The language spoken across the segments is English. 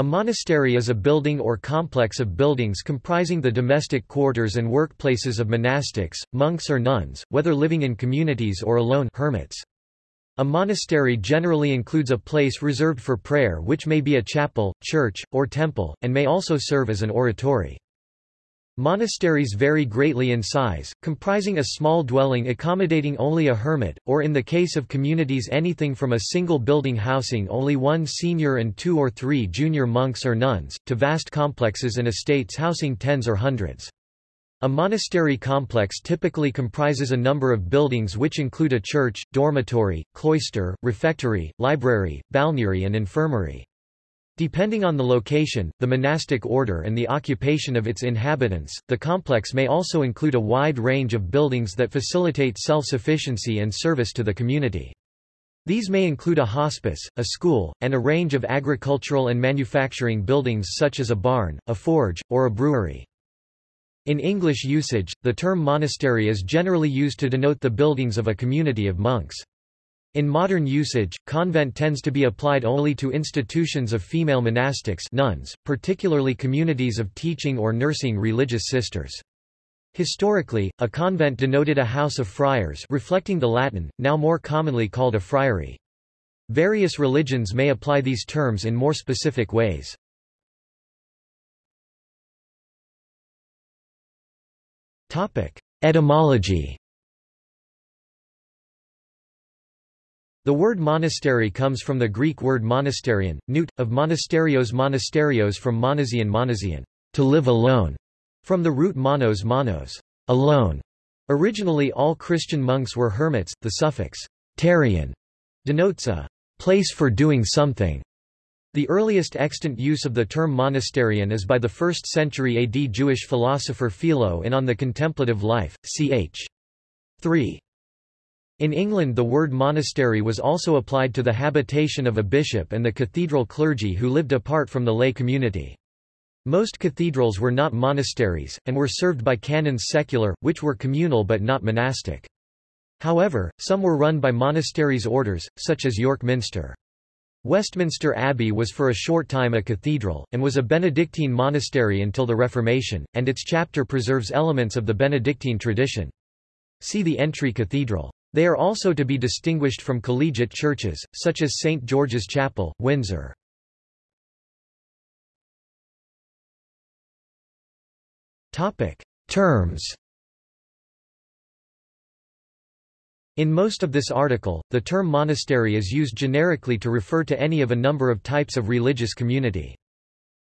A monastery is a building or complex of buildings comprising the domestic quarters and workplaces of monastics, monks or nuns, whether living in communities or alone hermits. A monastery generally includes a place reserved for prayer which may be a chapel, church, or temple, and may also serve as an oratory. Monasteries vary greatly in size, comprising a small dwelling accommodating only a hermit, or in the case of communities anything from a single building housing only one senior and two or three junior monks or nuns, to vast complexes and estates housing tens or hundreds. A monastery complex typically comprises a number of buildings which include a church, dormitory, cloister, refectory, library, balneary and infirmary. Depending on the location, the monastic order and the occupation of its inhabitants, the complex may also include a wide range of buildings that facilitate self-sufficiency and service to the community. These may include a hospice, a school, and a range of agricultural and manufacturing buildings such as a barn, a forge, or a brewery. In English usage, the term monastery is generally used to denote the buildings of a community of monks. In modern usage, convent tends to be applied only to institutions of female monastics nuns, particularly communities of teaching or nursing religious sisters. Historically, a convent denoted a house of friars reflecting the Latin, now more commonly called a friary. Various religions may apply these terms in more specific ways. Etymology The word monastery comes from the Greek word monasterion, newt, of monasterios monasterios from monasian monasian, to live alone, from the root monos monos, alone. Originally all Christian monks were hermits, the suffix terion denotes a place for doing something. The earliest extant use of the term monasterion is by the 1st century AD Jewish philosopher Philo in On the Contemplative Life, ch. 3. In England the word monastery was also applied to the habitation of a bishop and the cathedral clergy who lived apart from the lay community. Most cathedrals were not monasteries, and were served by canons secular, which were communal but not monastic. However, some were run by monasteries orders, such as York Minster. Westminster Abbey was for a short time a cathedral, and was a Benedictine monastery until the Reformation, and its chapter preserves elements of the Benedictine tradition. See the Entry Cathedral. They are also to be distinguished from collegiate churches, such as St. George's Chapel, Windsor. Terms In most of this article, the term monastery is used generically to refer to any of a number of types of religious community.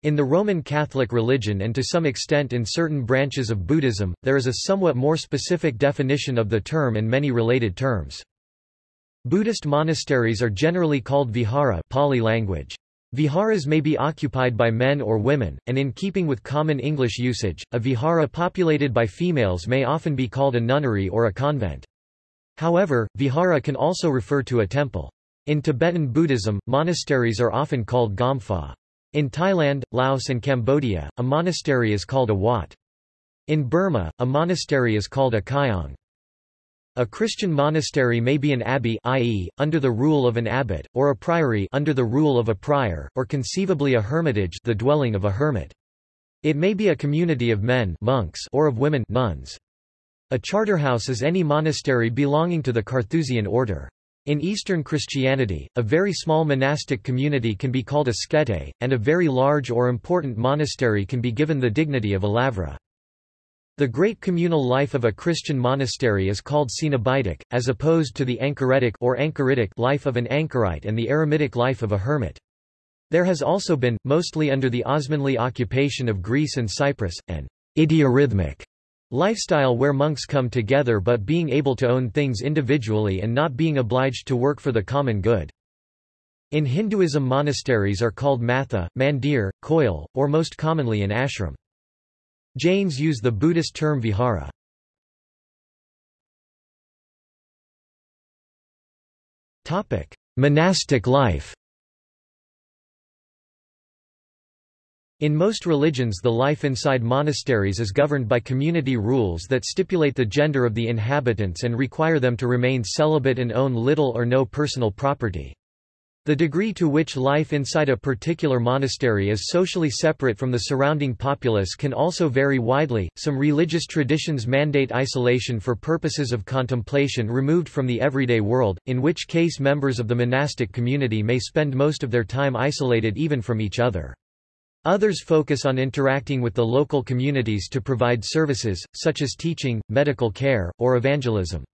In the Roman Catholic religion and to some extent in certain branches of Buddhism, there is a somewhat more specific definition of the term and many related terms. Buddhist monasteries are generally called vihara Pali language. Viharas may be occupied by men or women, and in keeping with common English usage, a vihara populated by females may often be called a nunnery or a convent. However, vihara can also refer to a temple. In Tibetan Buddhism, monasteries are often called gompa. In Thailand, Laos and Cambodia, a monastery is called a wat. In Burma, a monastery is called a kyong. A Christian monastery may be an abbey i.e., under the rule of an abbot, or a priory under the rule of a prior, or conceivably a hermitage the dwelling of a hermit. It may be a community of men monks or of women nuns. A charterhouse is any monastery belonging to the Carthusian order. In Eastern Christianity, a very small monastic community can be called a skete, and a very large or important monastery can be given the dignity of a lavra. The great communal life of a Christian monastery is called cenobitic, as opposed to the anchoretic or anchoritic life of an anchorite and the eremitic life of a hermit. There has also been, mostly under the Osmanli occupation of Greece and Cyprus, an idiorhythmic Lifestyle where monks come together but being able to own things individually and not being obliged to work for the common good. In Hinduism monasteries are called matha, mandir, koil, or most commonly an ashram. Jains use the Buddhist term vihara. Monastic life In most religions the life inside monasteries is governed by community rules that stipulate the gender of the inhabitants and require them to remain celibate and own little or no personal property. The degree to which life inside a particular monastery is socially separate from the surrounding populace can also vary widely. Some religious traditions mandate isolation for purposes of contemplation removed from the everyday world, in which case members of the monastic community may spend most of their time isolated even from each other. Others focus on interacting with the local communities to provide services, such as teaching, medical care, or evangelism.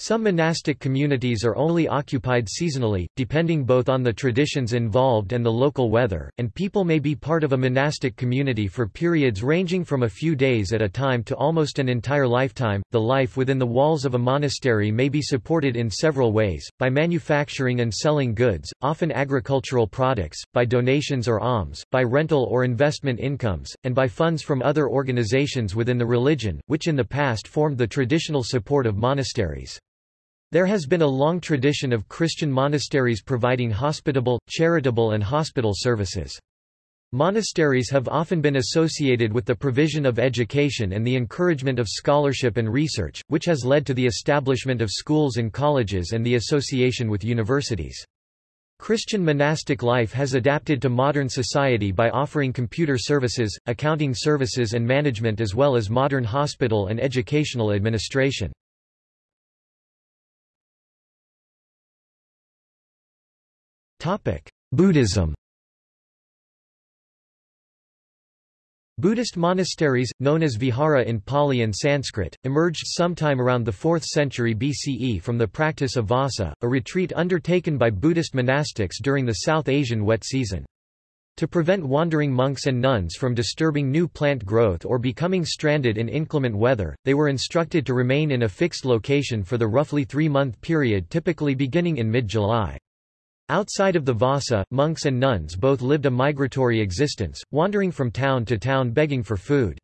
Some monastic communities are only occupied seasonally, depending both on the traditions involved and the local weather, and people may be part of a monastic community for periods ranging from a few days at a time to almost an entire lifetime. The life within the walls of a monastery may be supported in several ways by manufacturing and selling goods, often agricultural products, by donations or alms, by rental or investment incomes, and by funds from other organizations within the religion, which in the past formed the traditional support of monasteries. There has been a long tradition of Christian monasteries providing hospitable, charitable and hospital services. Monasteries have often been associated with the provision of education and the encouragement of scholarship and research, which has led to the establishment of schools and colleges and the association with universities. Christian monastic life has adapted to modern society by offering computer services, accounting services and management as well as modern hospital and educational administration. Buddhism Buddhist monasteries, known as vihara in Pali and Sanskrit, emerged sometime around the 4th century BCE from the practice of vassa, a retreat undertaken by Buddhist monastics during the South Asian wet season. To prevent wandering monks and nuns from disturbing new plant growth or becoming stranded in inclement weather, they were instructed to remain in a fixed location for the roughly three-month period typically beginning in mid-July. Outside of the Vassa, monks and nuns both lived a migratory existence, wandering from town to town begging for food.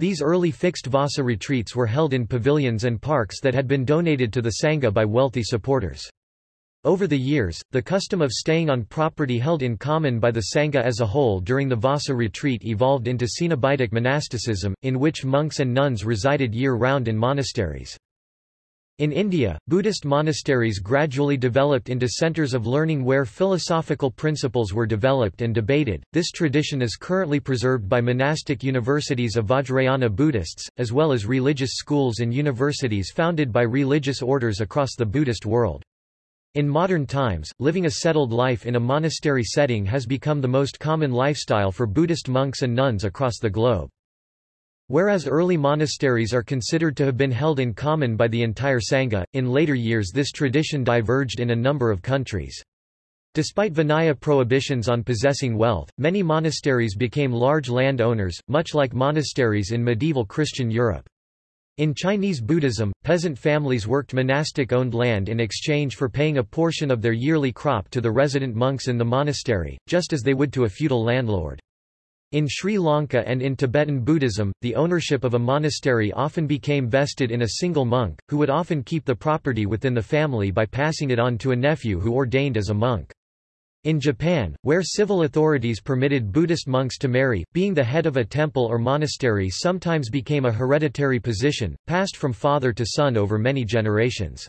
These early fixed Vassa retreats were held in pavilions and parks that had been donated to the Sangha by wealthy supporters. Over the years, the custom of staying on property held in common by the Sangha as a whole during the Vassa retreat evolved into Cenobitic monasticism, in which monks and nuns resided year-round in monasteries. In India, Buddhist monasteries gradually developed into centers of learning where philosophical principles were developed and debated. This tradition is currently preserved by monastic universities of Vajrayana Buddhists, as well as religious schools and universities founded by religious orders across the Buddhist world. In modern times, living a settled life in a monastery setting has become the most common lifestyle for Buddhist monks and nuns across the globe. Whereas early monasteries are considered to have been held in common by the entire Sangha, in later years this tradition diverged in a number of countries. Despite Vinaya prohibitions on possessing wealth, many monasteries became large land owners, much like monasteries in medieval Christian Europe. In Chinese Buddhism, peasant families worked monastic-owned land in exchange for paying a portion of their yearly crop to the resident monks in the monastery, just as they would to a feudal landlord. In Sri Lanka and in Tibetan Buddhism, the ownership of a monastery often became vested in a single monk, who would often keep the property within the family by passing it on to a nephew who ordained as a monk. In Japan, where civil authorities permitted Buddhist monks to marry, being the head of a temple or monastery sometimes became a hereditary position, passed from father to son over many generations.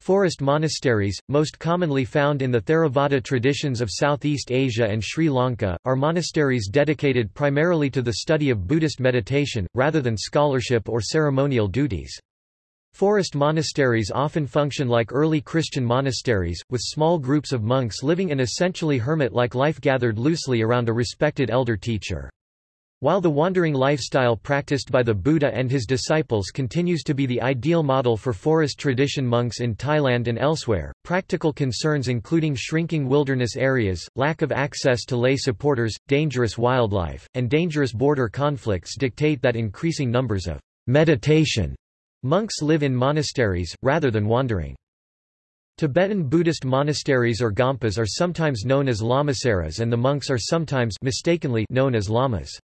Forest monasteries, most commonly found in the Theravada traditions of Southeast Asia and Sri Lanka, are monasteries dedicated primarily to the study of Buddhist meditation, rather than scholarship or ceremonial duties. Forest monasteries often function like early Christian monasteries, with small groups of monks living an essentially hermit-like life gathered loosely around a respected elder teacher. While the wandering lifestyle practiced by the Buddha and his disciples continues to be the ideal model for forest tradition monks in Thailand and elsewhere, practical concerns including shrinking wilderness areas, lack of access to lay supporters, dangerous wildlife, and dangerous border conflicts dictate that increasing numbers of meditation monks live in monasteries, rather than wandering. Tibetan Buddhist monasteries or gompas are sometimes known as lamaseras and the monks are sometimes mistakenly known as lamas.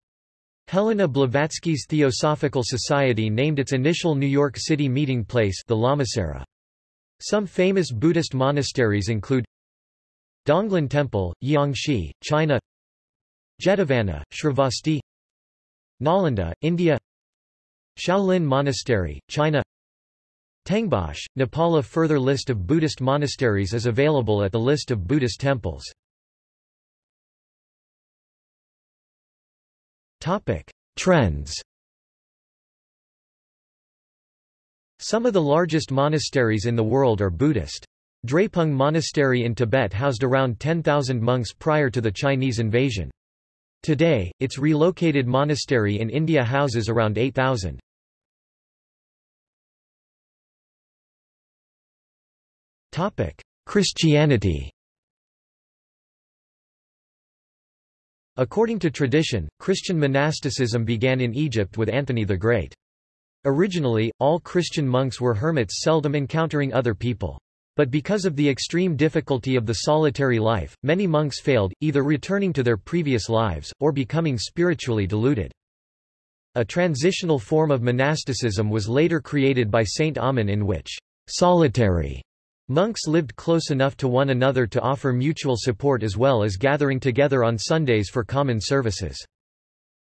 Helena Blavatsky's Theosophical Society named its initial New York City meeting place the Lamasera. Some famous Buddhist monasteries include Donglin Temple, Jiangxi, China Jetavana, Shravasti Nalanda, India Shaolin Monastery, China Tengboche, Nepal A further list of Buddhist monasteries is available at the list of Buddhist temples. Trends Some of the largest monasteries in the world are Buddhist. Drepung Monastery in Tibet housed around 10,000 monks prior to the Chinese invasion. Today, its relocated monastery in India houses around 8,000. Christianity According to tradition, Christian monasticism began in Egypt with Anthony the Great. Originally, all Christian monks were hermits seldom encountering other people. But because of the extreme difficulty of the solitary life, many monks failed, either returning to their previous lives, or becoming spiritually deluded. A transitional form of monasticism was later created by Saint Amun in which solitary Monks lived close enough to one another to offer mutual support as well as gathering together on Sundays for common services.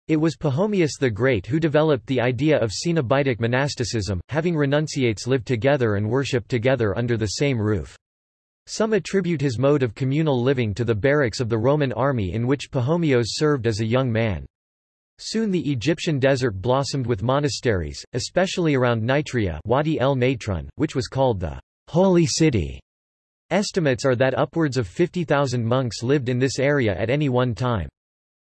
It was Pachomius the Great who developed the idea of Cenobitic monasticism, having renunciates live together and worship together under the same roof. Some attribute his mode of communal living to the barracks of the Roman army in which Pachomios served as a young man. Soon the Egyptian desert blossomed with monasteries, especially around Nitria Wadi el Natron, which was called the Holy City. Estimates are that upwards of 50,000 monks lived in this area at any one time.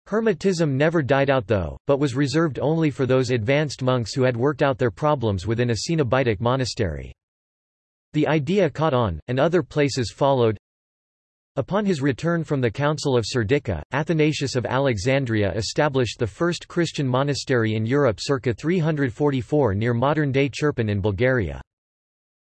Hermetism never died out though, but was reserved only for those advanced monks who had worked out their problems within a Cenobitic monastery. The idea caught on, and other places followed. Upon his return from the Council of Serdica, Athanasius of Alexandria established the first Christian monastery in Europe circa 344 near modern-day Chirpan in Bulgaria.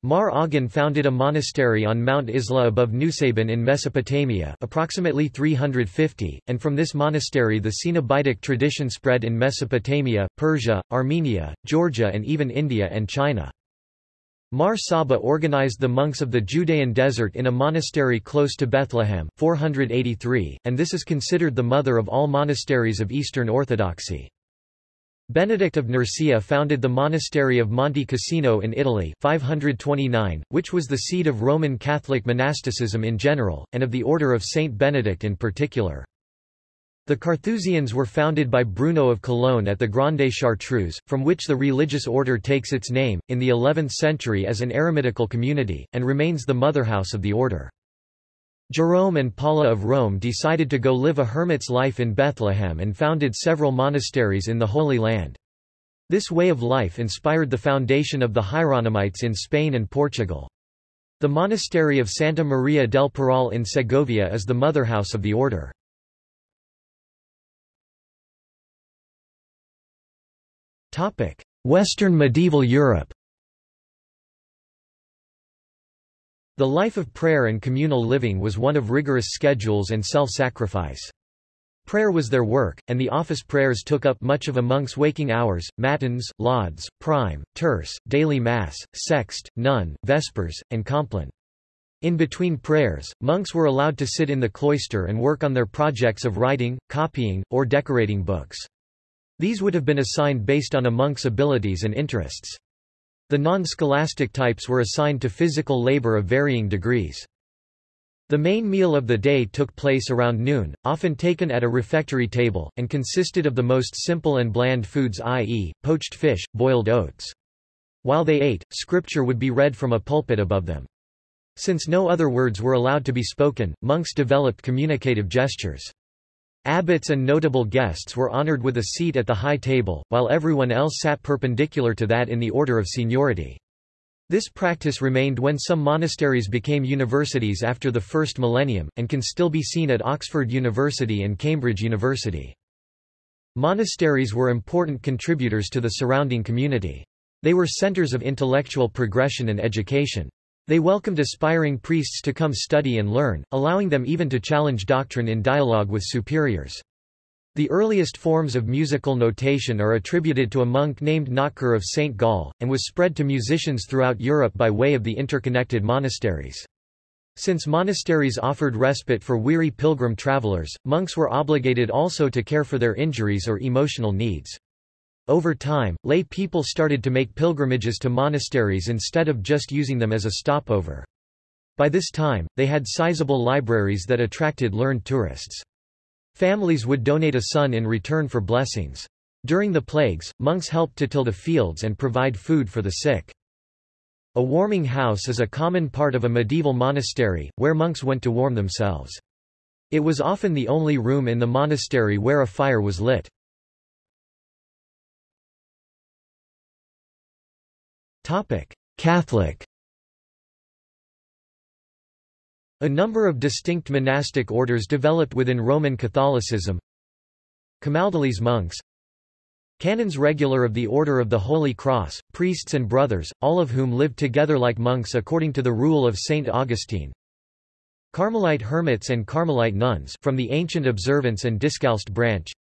Mar Awgin founded a monastery on Mount Izla above Nusaybin in Mesopotamia approximately 350, and from this monastery the Cenobitic tradition spread in Mesopotamia, Persia, Armenia, Georgia and even India and China. Mar Saba organized the monks of the Judean desert in a monastery close to Bethlehem 483, and this is considered the mother of all monasteries of Eastern Orthodoxy. Benedict of Nursia founded the monastery of Monte Cassino in Italy 529, which was the seat of Roman Catholic monasticism in general, and of the Order of Saint Benedict in particular. The Carthusians were founded by Bruno of Cologne at the Grande Chartreuse, from which the religious order takes its name, in the 11th century as an eremitical community, and remains the motherhouse of the order. Jerome and Paula of Rome decided to go live a hermit's life in Bethlehem and founded several monasteries in the Holy Land. This way of life inspired the foundation of the Hieronymites in Spain and Portugal. The monastery of Santa Maria del Peral in Segovia is the motherhouse of the order. Western medieval Europe The life of prayer and communal living was one of rigorous schedules and self-sacrifice. Prayer was their work, and the office prayers took up much of a monk's waking hours, matins, lauds, prime, terce, daily mass, sext, none, vespers, and compline. In between prayers, monks were allowed to sit in the cloister and work on their projects of writing, copying, or decorating books. These would have been assigned based on a monk's abilities and interests. The non-scholastic types were assigned to physical labor of varying degrees. The main meal of the day took place around noon, often taken at a refectory table, and consisted of the most simple and bland foods i.e., poached fish, boiled oats. While they ate, scripture would be read from a pulpit above them. Since no other words were allowed to be spoken, monks developed communicative gestures. Abbots and notable guests were honored with a seat at the high table, while everyone else sat perpendicular to that in the order of seniority. This practice remained when some monasteries became universities after the first millennium, and can still be seen at Oxford University and Cambridge University. Monasteries were important contributors to the surrounding community. They were centers of intellectual progression and education. They welcomed aspiring priests to come study and learn, allowing them even to challenge doctrine in dialogue with superiors. The earliest forms of musical notation are attributed to a monk named Notker of St. Gall, and was spread to musicians throughout Europe by way of the interconnected monasteries. Since monasteries offered respite for weary pilgrim travelers, monks were obligated also to care for their injuries or emotional needs. Over time, lay people started to make pilgrimages to monasteries instead of just using them as a stopover. By this time, they had sizable libraries that attracted learned tourists. Families would donate a son in return for blessings. During the plagues, monks helped to till the fields and provide food for the sick. A warming house is a common part of a medieval monastery, where monks went to warm themselves. It was often the only room in the monastery where a fire was lit. Catholic A number of distinct monastic orders developed within Roman Catholicism. Camaldolese monks Canons regular of the Order of the Holy Cross, priests and brothers, all of whom lived together like monks according to the rule of Saint Augustine. Carmelite hermits and Carmelite nuns from the ancient observance and Discalced branch.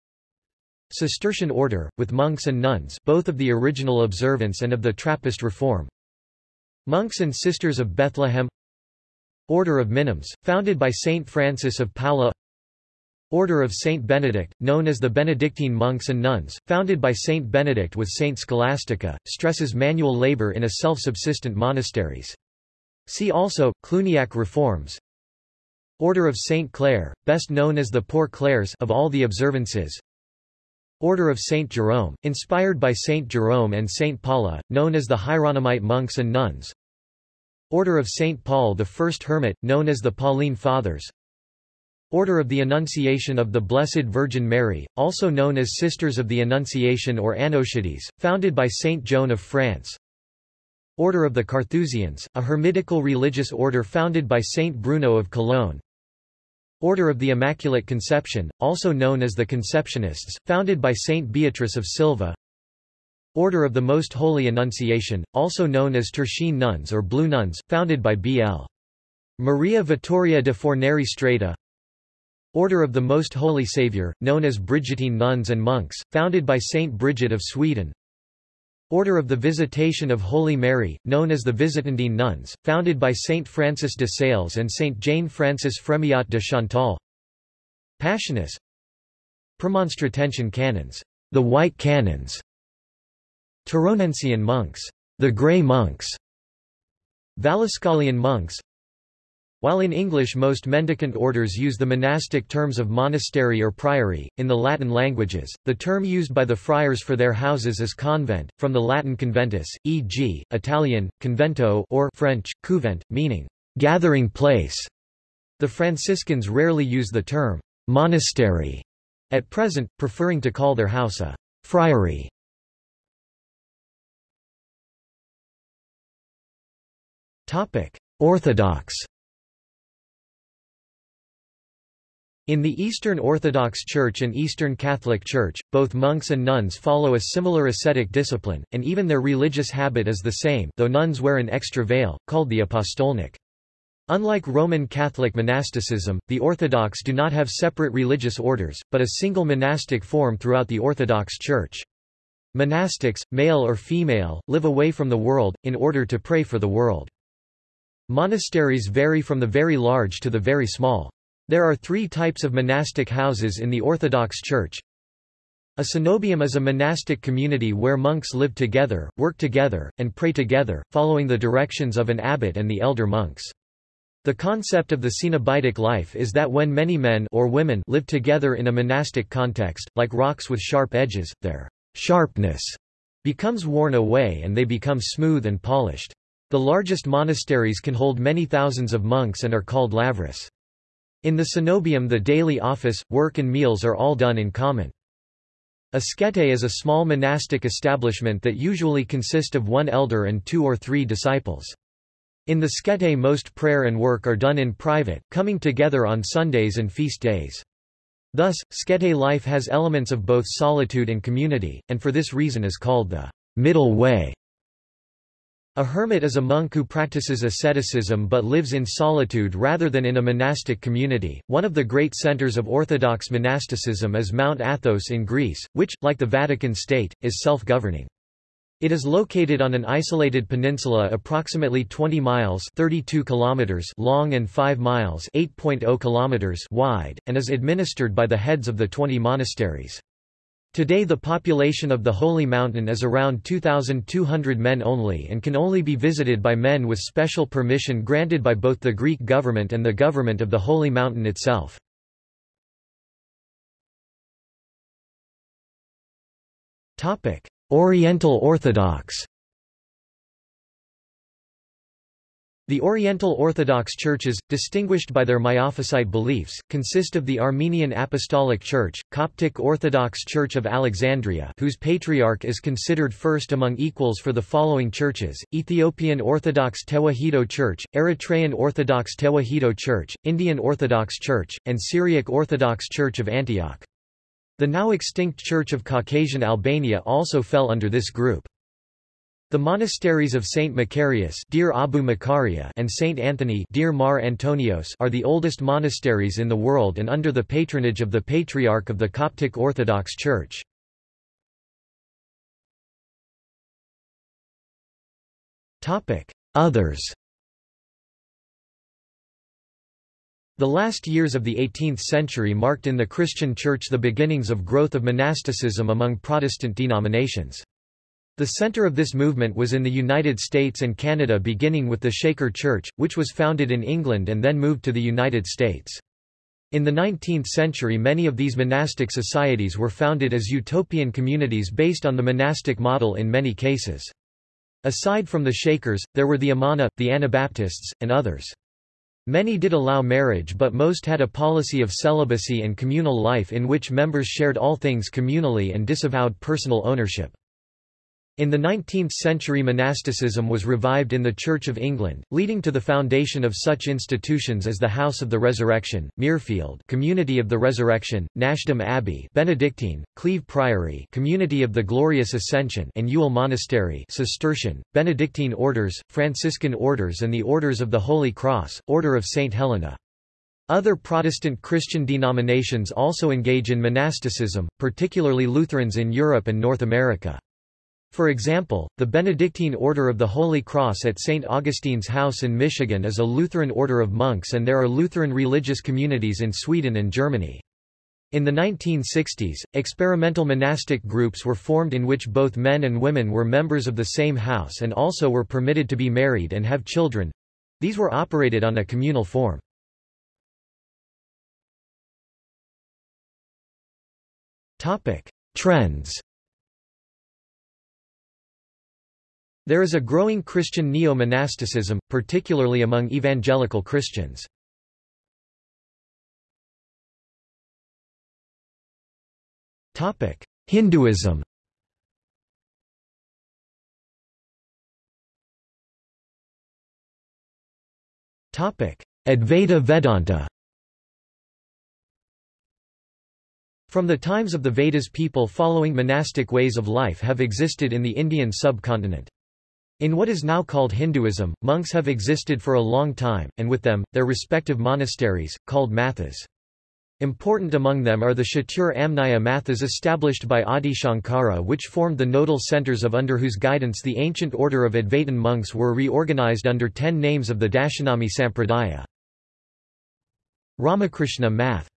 Cistercian order, with monks and nuns both of the original observance and of the Trappist reform. Monks and Sisters of Bethlehem Order of Minims, founded by Saint Francis of Paula Order of Saint Benedict, known as the Benedictine monks and nuns, founded by Saint Benedict with Saint Scholastica, stresses manual labor in a self-subsistent monasteries. See also, Cluniac reforms Order of Saint Clare, best known as the Poor Clares of all the observances Order of Saint Jerome, inspired by Saint Jerome and Saint Paula, known as the Hieronymite monks and nuns. Order of St. Paul the First Hermit, known as the Pauline Fathers. Order of the Annunciation of the Blessed Virgin Mary, also known as Sisters of the Annunciation or Anochites, founded by Saint Joan of France. Order of the Carthusians, a hermitical religious order founded by Saint Bruno of Cologne Order of the Immaculate Conception, also known as the Conceptionists, founded by Saint Beatrice of Silva. Order of the Most Holy Annunciation, also known as Tertian Nuns or Blue Nuns, founded by B.L. Maria Vittoria de Fornari Strata Order of the Most Holy Saviour, known as Brigittine Nuns and Monks, founded by Saint Bridget of Sweden Order of the Visitation of Holy Mary, known as the Visitandine Nuns, founded by Saint Francis de Sales and Saint Jane Frances Fremiot de Chantal. Passionis Premonstratensian canons, the White Canons. Tironensian monks, the Grey monks, Valliscaulian monks, while in English most mendicant orders use the monastic terms of monastery or priory, in the Latin languages, the term used by the friars for their houses is convent, from the Latin conventus, e.g., Italian, convento or French, couvent, meaning, gathering place. The Franciscans rarely use the term, monastery, at present, preferring to call their house a friary. Orthodox In the Eastern Orthodox Church and Eastern Catholic Church, both monks and nuns follow a similar ascetic discipline, and even their religious habit is the same though nuns wear an extra veil, called the apostolnik. Unlike Roman Catholic monasticism, the Orthodox do not have separate religious orders, but a single monastic form throughout the Orthodox Church. Monastics, male or female, live away from the world, in order to pray for the world. Monasteries vary from the very large to the very small. There are three types of monastic houses in the Orthodox Church. A cenobium is a monastic community where monks live together, work together, and pray together, following the directions of an abbot and the elder monks. The concept of the cenobitic life is that when many men or women live together in a monastic context, like rocks with sharp edges, their sharpness becomes worn away and they become smooth and polished. The largest monasteries can hold many thousands of monks and are called lavris. In the cenobium the daily office, work and meals are all done in common. A skete is a small monastic establishment that usually consist of one elder and two or three disciples. In the skete most prayer and work are done in private, coming together on Sundays and feast days. Thus, skete life has elements of both solitude and community, and for this reason is called the middle way. A hermit is a monk who practices asceticism but lives in solitude rather than in a monastic community. One of the great centers of Orthodox monasticism is Mount Athos in Greece, which, like the Vatican State, is self-governing. It is located on an isolated peninsula approximately 20 miles 32 kilometers long and 5 miles 8.0 kilometers wide, and is administered by the heads of the 20 monasteries. Today the population of the Holy Mountain is around 2,200 men only and can only be visited by men with special permission granted by both the Greek government and the government of the Holy Mountain itself. Oriental Orthodox The Oriental Orthodox churches, distinguished by their Miaphysite beliefs, consist of the Armenian Apostolic Church, Coptic Orthodox Church of Alexandria whose patriarch is considered first among equals for the following churches, Ethiopian Orthodox Tewahedo Church, Eritrean Orthodox Tewahedo Church, Indian Orthodox Church, and Syriac Orthodox Church of Antioch. The now extinct Church of Caucasian Albania also fell under this group. The monasteries of Saint Macarius Dear Abu Macaria and Saint Anthony Dear Mar Antonios are the oldest monasteries in the world and under the patronage of the Patriarch of the Coptic Orthodox Church. Others The last years of the 18th century marked in the Christian Church the beginnings of growth of monasticism among Protestant denominations. The center of this movement was in the United States and Canada beginning with the Shaker Church, which was founded in England and then moved to the United States. In the 19th century many of these monastic societies were founded as utopian communities based on the monastic model in many cases. Aside from the Shakers, there were the Amana, the Anabaptists, and others. Many did allow marriage but most had a policy of celibacy and communal life in which members shared all things communally and disavowed personal ownership. In the 19th century monasticism was revived in the Church of England, leading to the foundation of such institutions as the House of the Resurrection, Mirfield Community of the Resurrection, Nashdom Abbey Benedictine, Cleve Priory Community of the Glorious Ascension and Ewell Monastery Cistercian, Benedictine Orders, Franciscan Orders and the Orders of the Holy Cross, Order of St. Helena. Other Protestant Christian denominations also engage in monasticism, particularly Lutherans in Europe and North America. For example, the Benedictine Order of the Holy Cross at St. Augustine's House in Michigan is a Lutheran order of monks and there are Lutheran religious communities in Sweden and Germany. In the 1960s, experimental monastic groups were formed in which both men and women were members of the same house and also were permitted to be married and have children. These were operated on a communal form. Trends There is a growing Christian neo-monasticism, particularly among evangelical Christians. Hinduism Advaita Vedanta From the times of the Vedas people following monastic ways of life have existed in the Indian subcontinent. In what is now called Hinduism, monks have existed for a long time, and with them, their respective monasteries, called mathas. Important among them are the Chatur Amnaya mathas established by Adi Shankara which formed the nodal centers of under whose guidance the ancient order of Advaitin monks were reorganized under ten names of the Dashanami Sampradaya. Ramakrishna math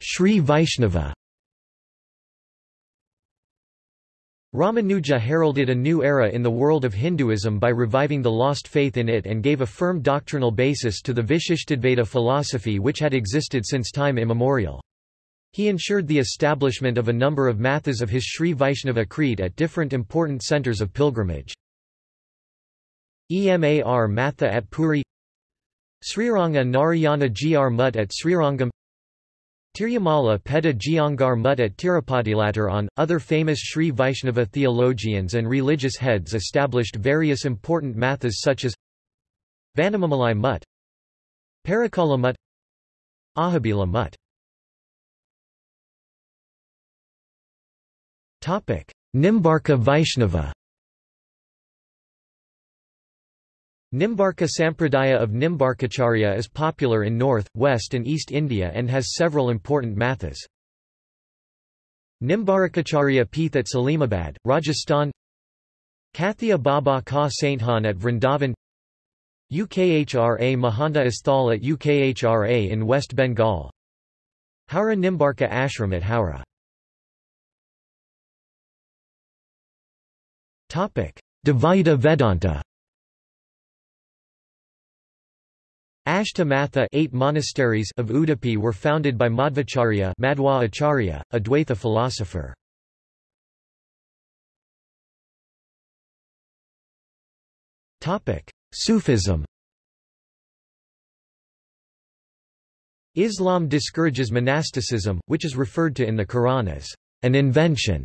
Sri Vaishnava Ramanuja heralded a new era in the world of Hinduism by reviving the lost faith in it and gave a firm doctrinal basis to the Vishishtadvaita philosophy which had existed since time immemorial. He ensured the establishment of a number of mathas of his Sri Vaishnava creed at different important centers of pilgrimage. Emar Matha at Puri Sriranga Narayana Gr Mutt at Srirangam Tirumala Peda Jeeyangar Mutt at on. Other famous Sri Vaishnava theologians and religious heads established various important mathas such as Vanamamalai Mutt Parakala Mutt Ahobila Mutt Nimbarka Vaishnava Nimbarka Sampradaya of Nimbarkacharya is popular in North, West and East India and has several important mathas. Nimbarkacharya Peeth at Salimabad, Rajasthan Kathia Baba Ka Sainthan at Vrindavan Ukhra Mahanta Asthal at Ukhra in West Bengal Howrah Nimbarka Ashram at Howrah Dvaita Vedanta Ashta Matha eight monasteries of Udupi were founded by Madhvacharya Madhwa Acharya, a Dvaita philosopher. Sufism Islam discourages monasticism, which is referred to in the Quran as an invention.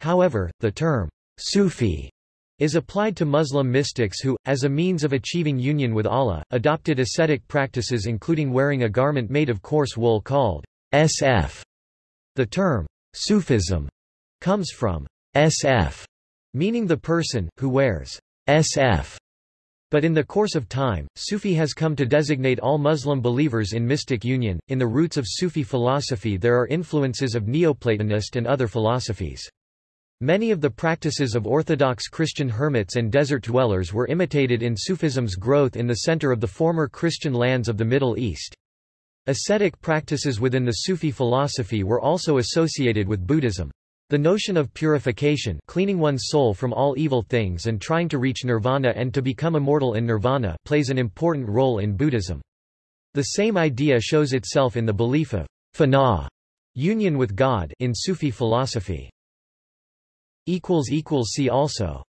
However, the term Sufi is applied to Muslim mystics who, as a means of achieving union with Allah, adopted ascetic practices including wearing a garment made of coarse wool called sf. The term Sufism comes from sf, meaning the person, who wears sf. But in the course of time, Sufi has come to designate all Muslim believers in mystic union. In the roots of Sufi philosophy there are influences of Neoplatonist and other philosophies. Many of the practices of Orthodox Christian hermits and desert dwellers were imitated in Sufism's growth in the center of the former Christian lands of the Middle East. Ascetic practices within the Sufi philosophy were also associated with Buddhism. The notion of purification cleaning one's soul from all evil things and trying to reach nirvana and to become immortal in nirvana plays an important role in Buddhism. The same idea shows itself in the belief of fana union with God in Sufi philosophy. See also